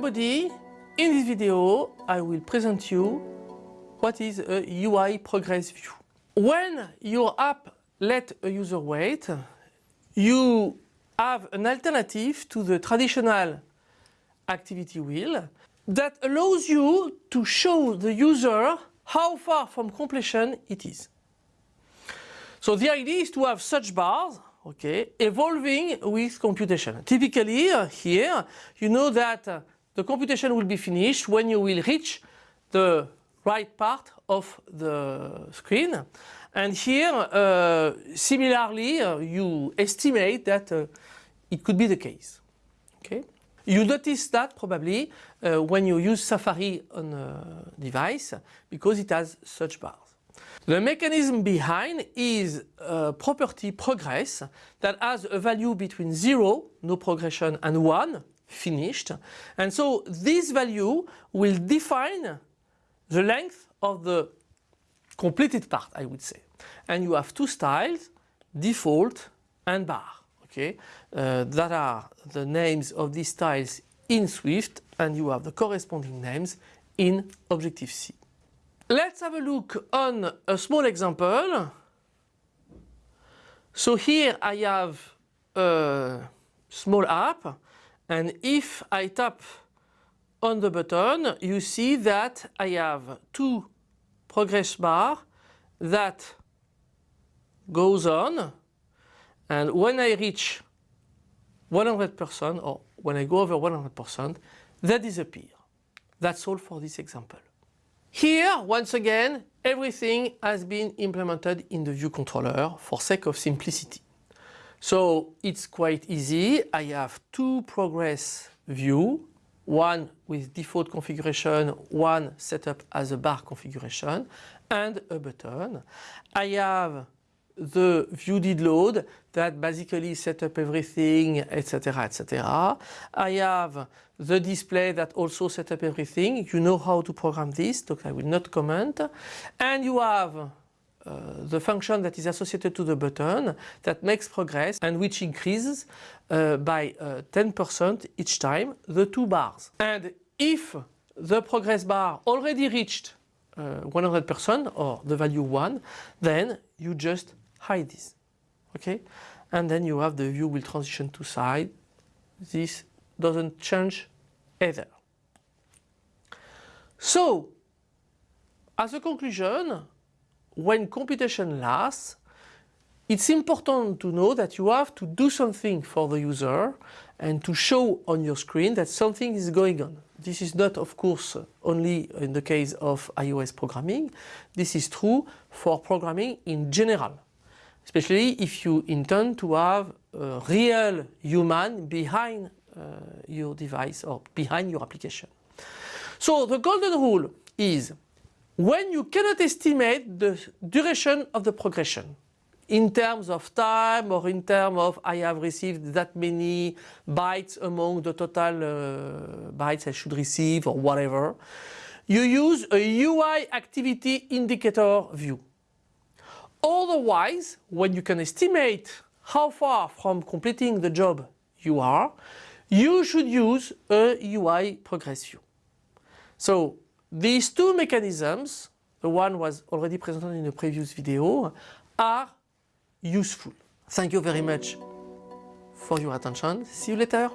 everybody, in this video I will present you what is a UI progress view. When your app let a user wait, you have an alternative to the traditional activity wheel that allows you to show the user how far from completion it is. So the idea is to have such bars okay, evolving with computation. Typically uh, here you know that uh, the computation will be finished when you will reach the right part of the screen and here uh, similarly uh, you estimate that uh, it could be the case. Okay? You notice that probably uh, when you use Safari on a device because it has such bars. The mechanism behind is a property progress that has a value between 0, no progression, and 1, finished. And so this value will define the length of the completed part, I would say. And you have two styles, default and bar. Okay, uh, that are the names of these styles in Swift and you have the corresponding names in Objective-C. Let's have a look on a small example. So here I have a small app and if I tap on the button you see that I have two progress bar that goes on and when I reach 100% or when I go over 100% they disappear. That's all for this example. Here, once again, everything has been implemented in the view controller for sake of simplicity. So it's quite easy. I have two progress view, one with default configuration, one set up as a bar configuration, and a button. I have the view did load that basically set up everything, etc., etc. I have the display that also set up everything. You know how to program this, so I will not comment. And you have the function that is associated to the button that makes progress and which increases uh, by 10% uh, each time the two bars. And if the progress bar already reached 100% uh, or the value 1, then you just hide this. Okay? And then you have the view will transition to size. This doesn't change either. So, as a conclusion, when computation lasts, it's important to know that you have to do something for the user and to show on your screen that something is going on. This is not, of course, only in the case of iOS programming. This is true for programming in general especially if you intend to have a real human behind uh, your device or behind your application. So the golden rule is when you cannot estimate the duration of the progression in terms of time or in terms of I have received that many bytes among the total uh, bytes I should receive or whatever, you use a UI activity indicator view. Otherwise, when you can estimate how far from completing the job you are, you should use a UI progress view. So these two mechanisms, the one was already presented in the previous video, are useful. Thank you very much for your attention. See you later.